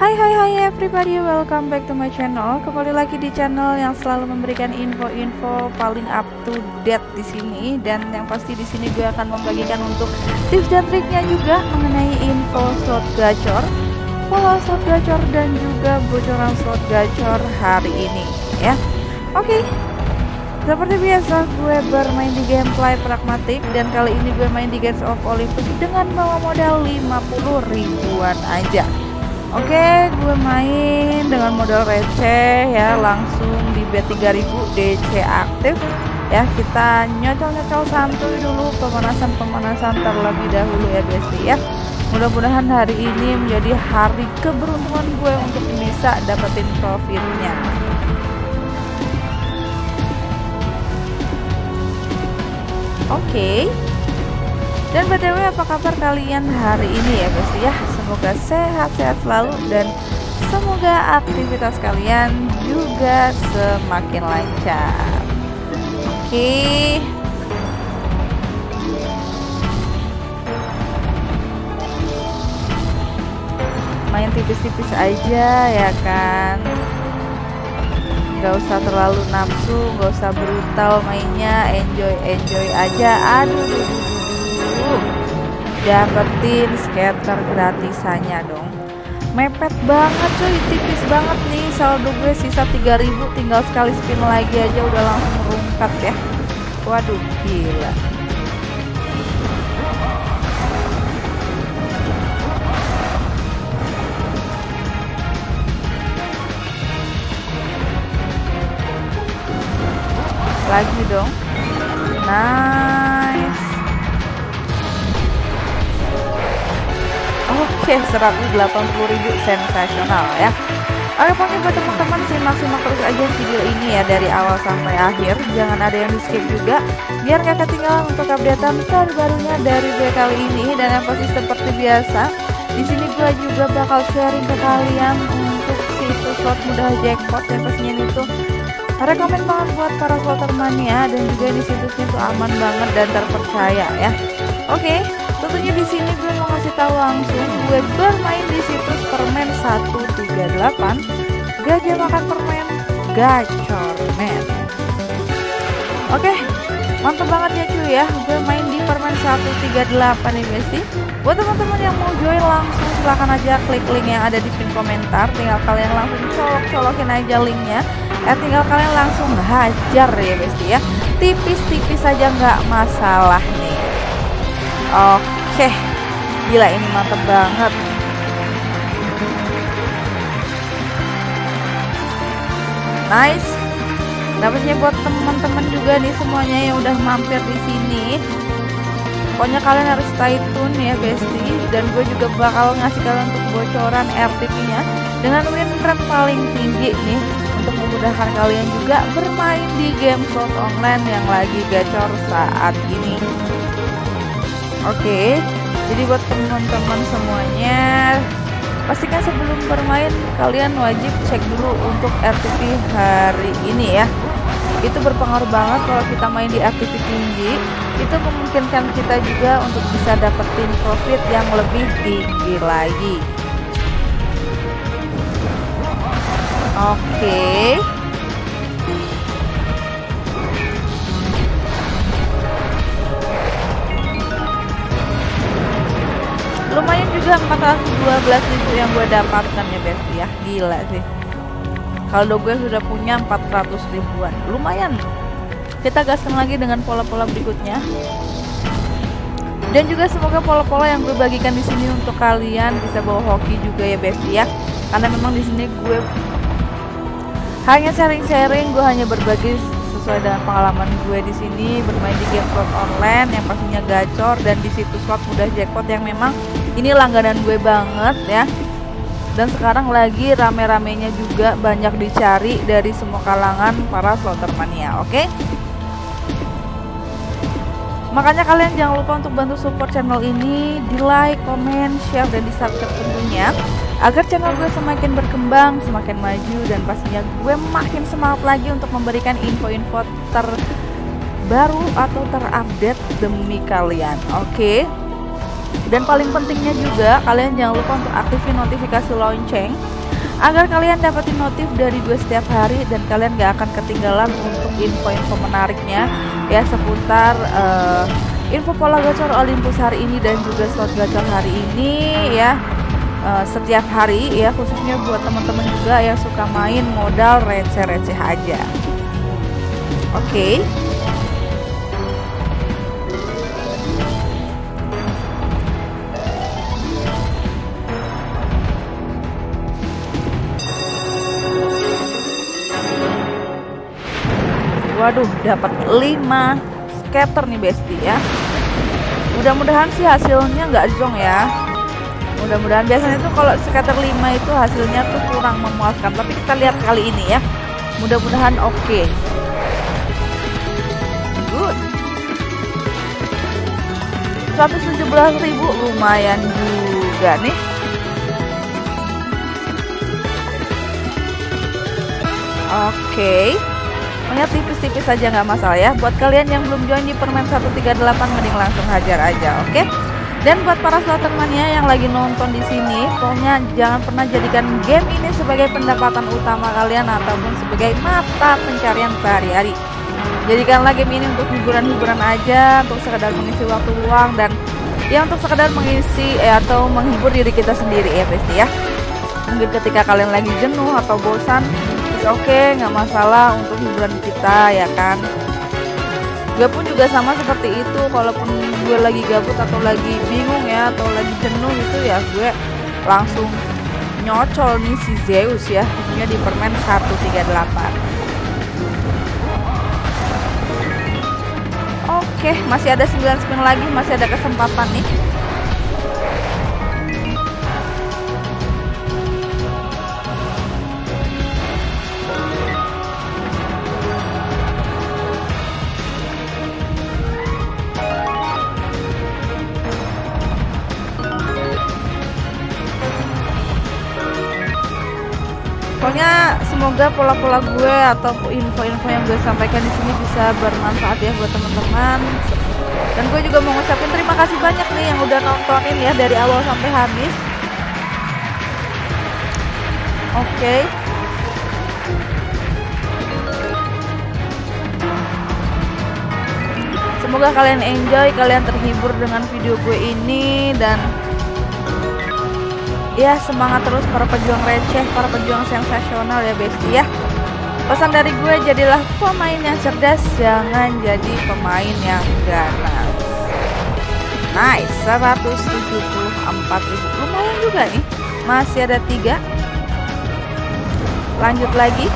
Hai hai hai everybody, welcome back to my channel. Kembali lagi di channel yang selalu memberikan info-info paling up to date di sini dan yang pasti di sini gue akan membagikan untuk tips dan triknya juga mengenai info slot gacor, pola slot gacor dan juga bocoran slot gacor hari ini ya. Oke. Seperti biasa gue bermain di gameplay pragmatik dan kali ini gue main di Gates of Olympus dengan bawa modal 50 ribuan aja. Oke, gue main dengan modal receh ya, langsung di bet 3000 DC aktif. Ya, kita nyocol-nyocol santuy dulu pemanasan-pemanasan terlebih dahulu ya, Besti ya. Mudah-mudahan hari ini menjadi hari keberuntungan gue untuk bisa dapetin profitnya. Oke. Dan btw apa kabar kalian hari ini ya guys ya Semoga sehat-sehat selalu dan semoga aktivitas kalian juga semakin lancar. Oke. Main tipis-tipis aja ya kan? Gak usah terlalu nafsu, gak usah brutal mainnya, enjoy-enjoy aja. Aduh dapetin scatter gratisannya dong. Mepet banget cuy. Tipis banget nih saldo gue. Sisa 3000 tinggal sekali spin lagi aja udah langsung merungkat ya. Waduh gila. Lagi dong. Nice Oke, 180.000 sensasional ya. Oke, pokoknya buat teman-teman simak-simak terus aja video ini ya dari awal sampai akhir. Jangan ada yang di skip juga, biar nggak ketinggalan untuk updatean terbarunya dari gue kali ini. Dan yang pasti seperti biasa, di sini gue juga bakal sharing ke kalian untuk situs slot mudah jackpot yang pastinya itu rekomend banget buat para slotter mania dan juga di situsnya itu aman banget dan terpercaya ya. Oke, tentunya di sini gue mau ngasih tahu langsung gue bermain di situs permen 138 gajah makan permen gacor men. Oke, mantap banget ya cuy ya. Gue main di permen 138 nih guys buat teman-teman yang mau join langsung silahkan aja klik link yang ada di pin komentar. Tinggal kalian langsung colok-colokin aja linknya. Eh tinggal kalian langsung hajar ya guys ya. Tipis-tipis aja nggak masalah nih oke gila ini mantep banget. Nice. Dapatnya buat teman-teman juga nih semuanya yang udah mampir di sini. Pokoknya kalian harus stay tune ya bestie dan gue juga bakal ngasih kalian untuk bocoran RTP nya dengan win rate paling tinggi nih untuk memudahkan kalian juga bermain di game slot online yang lagi gacor saat ini oke jadi buat teman-teman semuanya pastikan sebelum bermain kalian wajib cek dulu untuk RTP hari ini ya. Itu berpengaruh banget kalau kita main di RTP tinggi. Itu memungkinkan kita juga untuk bisa dapetin profit yang lebih tinggi lagi. Oke. Lumayan juga 412 ribu yang gue dapatkan ya Besti ya. Gila sih. Kalau gue sudah punya 400 ribuan. Lumayan. Kita gaskan lagi dengan pola-pola berikutnya. Dan juga semoga pola-pola yang gue bagikan di sini untuk kalian bisa bawa hoki juga ya Besti ya. Karena memang di sini gue hanya sharing-sharing gue hanya berbagi sesuai dengan pengalaman gue di sini bermain di game slot online yang pastinya gacor dan di situs slot mudah jackpot yang memang ini langganan gue banget ya dan sekarang lagi rame-ramenya juga banyak dicari dari semua kalangan para slotter mania oke okay? makanya kalian jangan lupa untuk bantu support channel ini di like, comment, share, dan di subscribe tentunya agar channel gue semakin berkembang, semakin maju dan pastinya gue makin semangat lagi untuk memberikan info-info terbaru atau terupdate demi kalian. Oke. Okay? dan paling pentingnya juga kalian jangan lupa untuk aktifin notifikasi lonceng agar kalian dapetin notif dari gue setiap hari dan kalian gak akan ketinggalan untuk info-info menariknya ya seputar uh, info pola gacor Olympus hari ini dan juga slot gacor hari ini ya uh, setiap hari ya khususnya buat teman-teman juga yang suka main modal receh-receh aja oke okay. Waduh, dapat 5 scatter nih Besti ya. Mudah-mudahan sih hasilnya nggak zong ya. Mudah-mudahan biasanya tuh kalau scatter 5 itu hasilnya tuh kurang memuaskan, tapi kita lihat kali ini ya. Mudah-mudahan oke. Okay. Good. 117.000 lumayan juga nih. Oke. Okay. Pokoknya tipis-tipis saja nggak masalah ya. Buat kalian yang belum join di permen 138 mending langsung hajar aja, oke? Okay? Dan buat para slotter mania yang lagi nonton di sini, pokoknya jangan pernah jadikan game ini sebagai pendapatan utama kalian ataupun sebagai mata pencarian sehari-hari. Jadikanlah game ini untuk hiburan-hiburan aja, untuk sekedar mengisi waktu luang dan ya untuk sekedar mengisi eh, atau menghibur diri kita sendiri ya, Besti ya. Mungkin ketika kalian lagi jenuh atau bosan, oke okay, nggak masalah untuk hiburan kita ya kan gue pun juga sama seperti itu kalaupun gue lagi gabut atau lagi bingung ya atau lagi jenuh itu ya gue langsung nyocol nih si Zeus ya tentunya di permen 138 Oke, masih ada 9 spin lagi, masih ada kesempatan nih. Pokoknya semoga pola-pola gue atau info-info yang gue sampaikan di sini bisa bermanfaat ya buat teman-teman dan gue juga mau ngucapin terima kasih banyak nih yang udah nontonin ya dari awal sampai habis oke okay. Semoga kalian enjoy, kalian terhibur dengan video gue ini dan ya semangat terus para pejuang receh para pejuang sensasional ya besti ya. Pesan dari gue jadilah pemain yang cerdas jangan jadi pemain yang ganas. Nice 174 ribu. Lumayan juga nih masih ada tiga. Lanjut lagi.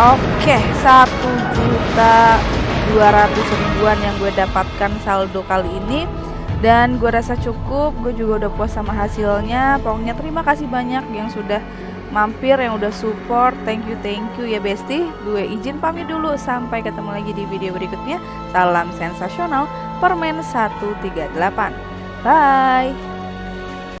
Oke satu juta 200 ribuan yang gue dapatkan saldo kali ini dan gue rasa cukup gue juga udah puas sama hasilnya. Pokoknya terima kasih banyak yang sudah mampir yang udah support. Thank you thank you ya besti. Gue izin pamit dulu sampai ketemu lagi di video berikutnya. Salam sensasional permen 138 bye